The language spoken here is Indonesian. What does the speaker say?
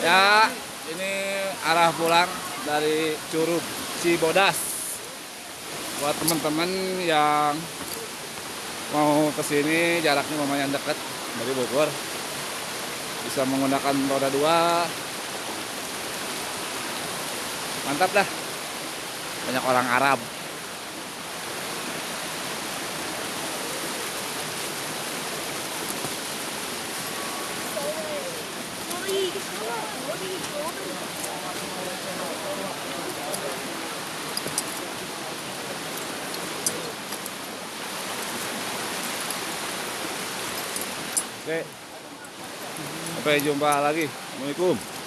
Ya, ini arah pulang dari Curug Cibodas. Buat teman-teman yang mau ke sini jaraknya lumayan dekat dari Bogor. Bisa menggunakan roda dua. Mantap dah. Banyak orang Arab. Oke. Sampai jumpa lagi. Assalamualaikum.